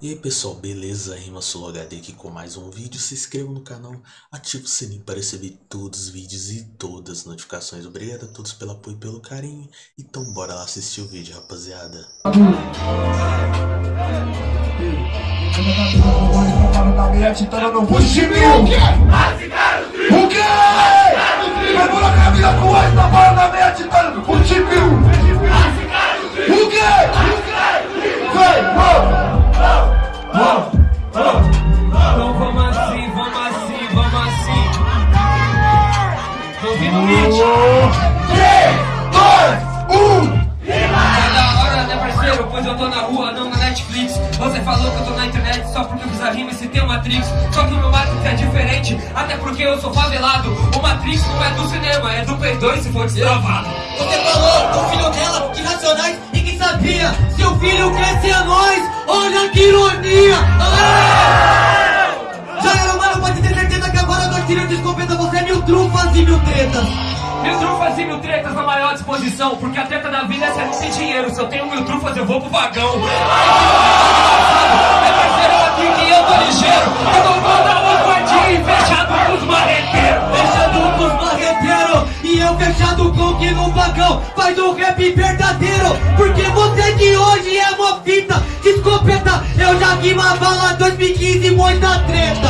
E aí pessoal, beleza? Rima Solo HD aqui com mais um vídeo. Se inscreva no canal, ative o sininho para receber todos os vídeos e todas as notificações. Obrigado a todos pelo apoio e pelo carinho. Então bora lá assistir o vídeo, rapaziada. O quê? Tô na rua, não na Netflix. Você falou que eu tô na internet só porque eu fiz a rima e citei o Matrix. Só que o meu Matrix é diferente, até porque eu sou favelado. O Matrix não é do cinema, é do Play 2 se for destravado. Você falou do filho dela, que racionais, ninguém sabia. Seu filho quer ser nós, olha que ironia. Ah! Já era, mano, pode ter certeza que agora nós tiramos de escopeta você é mil trufas e mil tretas. Mil trufas e mil tretas na maior disposição. Porque a treta da vida é se não tem dinheiro. Se eu tenho mil trufas, eu vou pro vagão. É parceiro aqui que eu tô ligeiro. Eu tô mandando um quartinho fechado com os marreteiros. Fechado com os marreteiros e eu fechado com que no vagão faz um rap verdadeiro. Porque você de hoje é uma fita de escopeta. Eu já rima bala 2015, muita treta.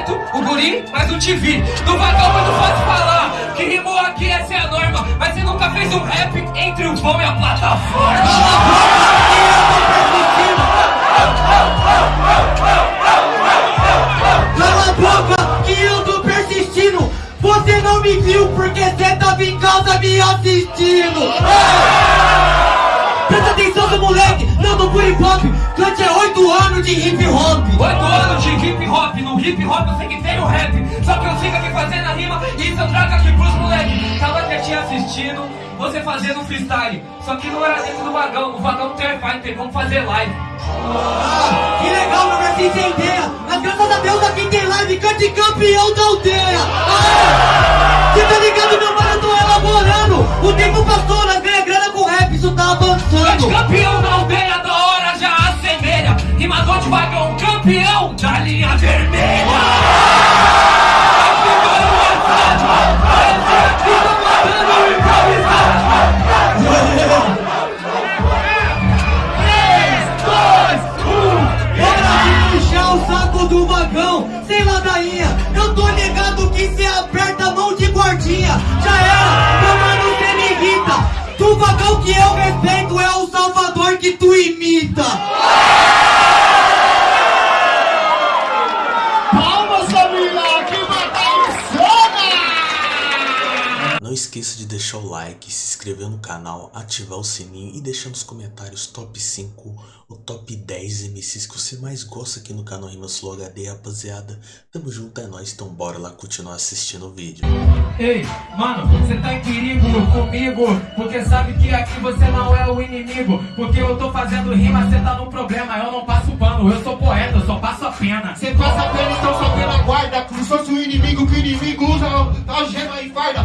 O Barreto, o Guri, mais o TV. No é muito fácil falar. Que rimou aqui, essa é a norma. Mas você nunca fez um rap entre o pão e a plataforma. Cala a boca que eu tô persistindo. Você não me viu porque você tava em casa me assistindo. Presta atenção, seu moleque, não do por hip hop. Cante é 8 anos de hip hop. Oito anos de hip hop, hip hop eu sei que tem o rap. Só que eu sigo aqui fazendo a rima e isso eu trago aqui pros moleques. Tava quietinho assistindo, você fazendo freestyle. Só que não era dentro do vagão, no vagão tem tem como fazer live. Ah, que legal, meu versinho sem ideia. Mas graças a Deus aqui tem live, cante campeão da aldeia. Ah! Cê tá ligado, meu mano, eu tô elaborando. O tempo passou, nós ganha grana com rap, isso tá avançando. campeão da aldeia da hora já assemelha. Rimador de vagão, campeão da linha vermelha. Sem ladainha. Eu tô ligado que cê aperta a mão de guardinha. Já era, meu mano, cê me irrita. Do vagão que eu respeito é o Salvador que tu imita. Esqueça de deixar o like, se inscrever no canal, ativar o sininho e deixar nos comentários top 5 ou top 10 MCs que você mais gosta aqui no canal Rima Solo HD, rapaziada. Tamo junto, é nóis, então bora lá continuar assistindo o vídeo. Ei, mano, você tá em perigo comigo Porque sabe que aqui você não é o inimigo Porque eu tô fazendo rima, você tá no problema Eu não passo pano, eu sou poeta, eu só passo a pena Cê passa pena, então só pela guarda Como se fosse o inimigo que inimigo usa algema e farda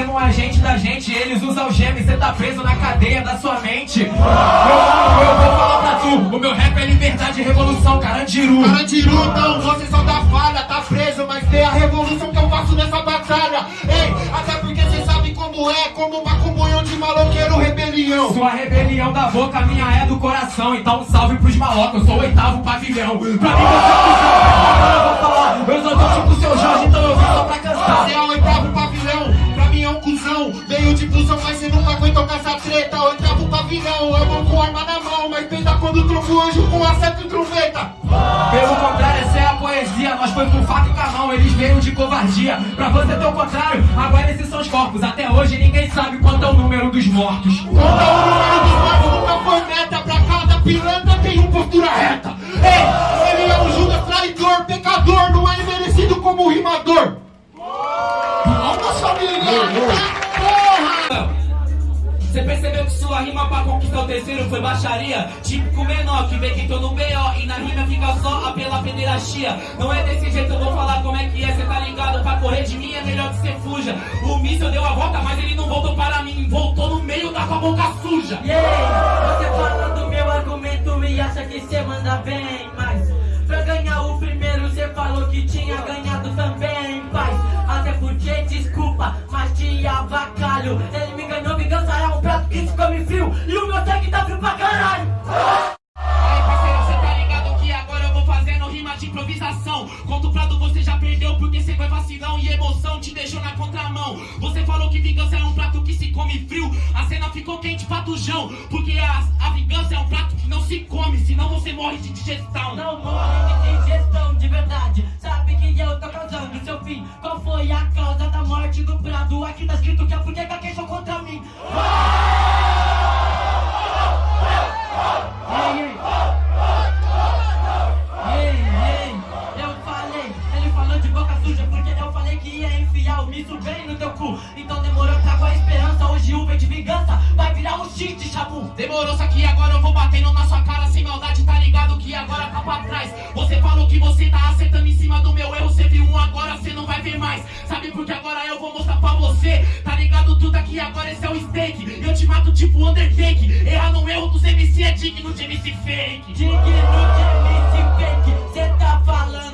não é agente da gente Eles usam gema e você tá preso na cadeia da sua mente. Mano, eu vou falar pra tu O meu rap é liberdade e revolução, Carandiru. Carandiru, então você só dá falha, tá preso Mas tem a revolução que eu faço nessa batalha. Ei, até porque cê sabe como é Como uma comunhão de maloqueiro rebelião. Sua rebelião da boca, a minha é do coração. Então um salve pros malocos, eu sou o oitavo pavilhão. Pra mim você é cuzão, eu vou falar Eu sou tão tipo seu Jorge, então eu vim só pra cantar. Você é o oitavo de busão, mas cê nunca aguentou com essa treta. Oitavo pavilhão, eu vou com arma na mão Mas pensa quando trombo anjo com acerto e trombeta. Pelo contrário, essa é a poesia. Nós foi com faca e com a mão, eles veio de covardia. Pra você ter o contrário, agora esses são os corpos. Até hoje ninguém sabe quanto é o número dos mortos. Conta o número dos mortos, nunca foi meta. Pra cada pilantra tem um postura reta. Ei, ele é um Judas traidor, pecador Não é merecido como rimador. Palmas família, rima pra conquistar o terceiro foi baixaria? Típico menor que vê que tô no B.O. E na rima fica só a pela pederastia. Não é desse jeito, eu vou falar como é que é, cê tá ligado? Pra correr de mim é melhor que cê fuja. O míssil deu a volta, mas ele não voltou para mim. Voltou no meio da com a boca suja. Yeah, você fala do meu argumento e acha que cê manda bem, mas pra ganhar o primeiro cê falou que tinha ganhado também, paz. Até porque, desculpa, avacalho. Ele me ganhou, vingança é um prato que se come frio e o meu sangue tá frio pra caralho. Aí, parceiro, cê tá ligado que agora eu vou fazendo rima de improvisação. Conto o prato, você já perdeu porque cê foi vacilão e emoção te deixou na contramão. Você falou que vingança é um prato que se come frio, a cena ficou quente pra tujão. Porque a, a vingança é um prato que não se come, senão você morre de digestão. Não morre de digestão de verdade. Sabe que eu tô causando seu fim. Qual foi a causa da morte do Prado? Chabu. Demorou, só que agora eu vou batendo na sua cara sem maldade, tá ligado que agora tá pra trás. Você falou que você tá acertando em cima do meu erro, você viu um agora, você não vai ver mais. Sabe por que agora eu vou mostrar pra você? Tá ligado tudo aqui, agora esse é o steak. Eu te mato tipo Undertake. Errar no erro dos MC é digno de MC fake. Digno de MC fake, cê tá falando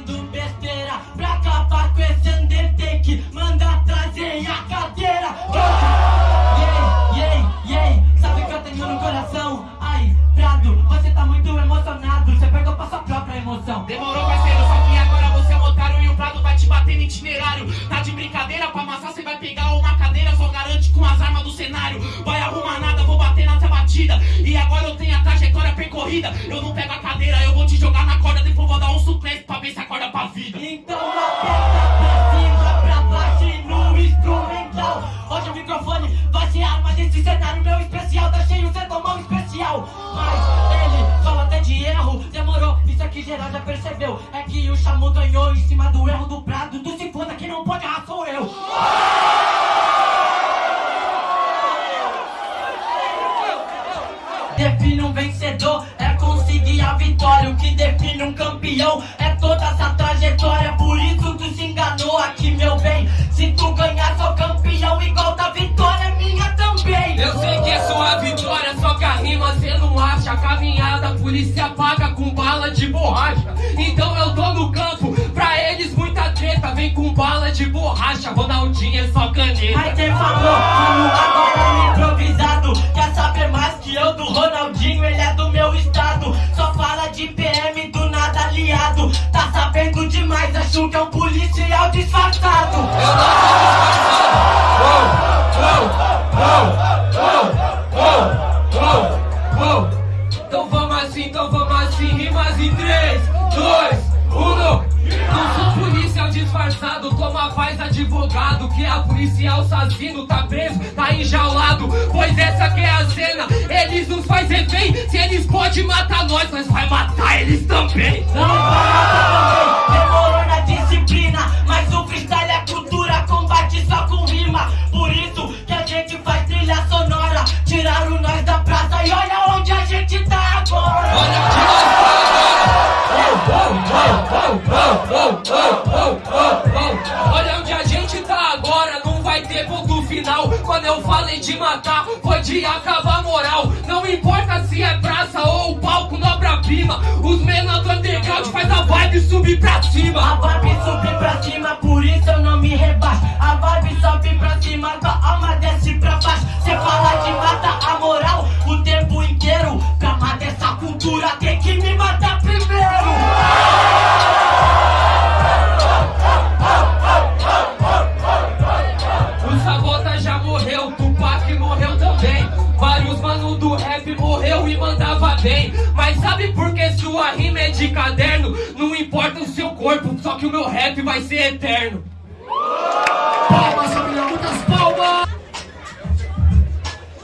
cenário. Vai arrumar nada, vou bater nessa batida. E agora eu tenho a trajetória percorrida. Eu não pego a cadeira, eu vou te jogar na corda, depois vou dar um suplente pra ver se acorda pra vida. Então aperta pra cima, pra baixo e no instrumental Hoje o microfone vai ser arma desse cenário meu especial Tá cheio, cê tomou um especial Mas ele fala até de erro Demorou, isso aqui geral já percebeu É que o Chamu ganhou em cima do erro do Prado Tu se foda, quem não pode errar sou eu O que define um campeão é toda essa trajetória. Por isso tu se enganou aqui, meu bem. Se tu ganhar, sou campeão igual da vitória, é minha também. Eu sei que é sua vitória, só que a rima cê não acha. Caminhada, polícia paga com bala de borracha. Então eu tô no campo, pra eles muita treta. Vem com bala de borracha, Ronaldinho é só caneta. Mas quem falou, agora no improvisado Quer saber mais que eu do Ronaldinho, ele é do é um policial disfarçado Eu não sou disfarçado. Então vamos assim, então vamos assim, rimas em 3, 2, 1. Não sou policial disfarçado, toma paz advogado. Que a policial assassino tá preso, tá enjaulado. Pois essa que é a cena, eles nos faz refém. Se eles podem matar nós, nós vai matar eles também. Não barata também, demorou disciplina Mas o freestyle é cultura, combate só com rima Por isso que a gente faz trilha sonora Tiraram nós da praça e olha onde a gente tá agora Olha onde nós tá Olha onde a gente tá agora, não vai ter ponto final. Quando eu falei de matar, foi de acabar a moral. Não importa se é praça ou palco no obra-prima. Os menores do underground faz a vibe subir pra cima. Tupac morreu também. Vários mano do rap morreu e mandava bem. Mas sabe por que sua rima é de caderno? Não importa o seu corpo, só que o meu rap vai ser eterno. Palmas, família, muitas palmas!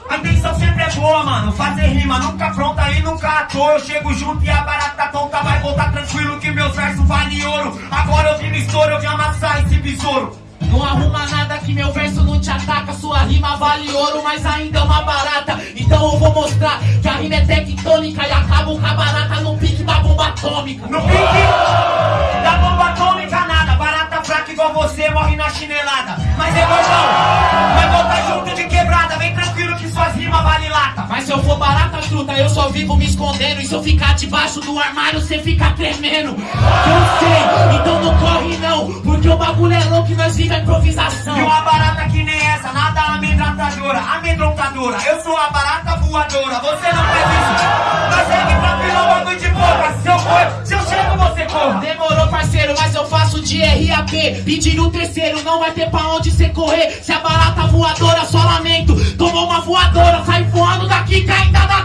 A intenção sempre é boa, mano. Fazer rima nunca pronta e nunca à toa. Eu chego junto e a barata tonta vai voltar tranquilo que meus versos valem ouro. Agora eu vi no estouro, eu vi amassar esse besouro. Não arruma nada que meu verso não te ataca. Sua rima vale ouro, mas ainda é uma barata. Então eu vou mostrar que a rima é tectônica e acabo com a barata no pique da bomba atômica. No pique da bomba atômica nada. Barata fraca igual você morre na chinelada. Mas é eu vivo me escondendo. E se eu ficar debaixo do armário, cê fica tremendo. Eu sei, então não corre não. Porque o bagulho é louco e nós vive a improvisação. E uma barata que nem essa, nada amedrontadora, amedrontadora. Eu sou a barata voadora, você não faz isso. Nós segue tranquilo, é bagulho de boca. Se eu for, se eu chego, você corra. Demorou, parceiro, mas eu faço de RAP. Pedir o terceiro, não vai ter pra onde cê correr. Se a barata voadora, só lamento. Tomou uma voadora, sai voando daqui que ainda dá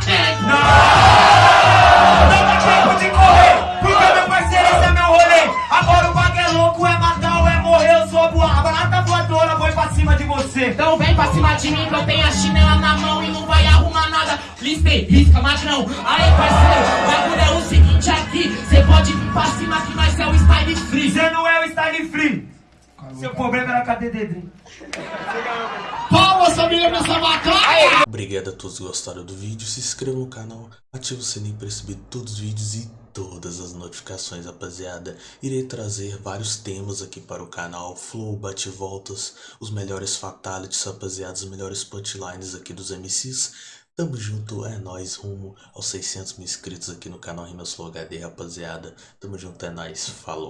tempo. Não dá tempo de correr, porque meu parceiro, esse é meu rolê. Agora o bagulho é louco, é matar ou é morrer. Eu sou a barata voadora, vou pra cima de você. Então vem pra cima de mim que eu tenho a chinela na mão e não vai arrumar nada. Listei, risca, magrão. Aí, parceiro, o bagulho é o seguinte aqui. Cê pode vir pra cima que nós é o style free. Você não é o style free. Seu problema era cadê Dedrim? Palmas, família, nessa bacana! Obrigado a todos que gostaram do vídeo, se inscreva no canal, ative o sininho para receber todos os vídeos e todas as notificações, rapaziada. Irei trazer vários temas aqui para o canal, flow, bate-voltas, os melhores fatalities, rapaziada, os melhores punchlines aqui dos MCs. Tamo junto, é nóis, rumo aos 600 mil inscritos aqui no canal Rimas Flow HD, rapaziada. Tamo junto, é nóis, falou.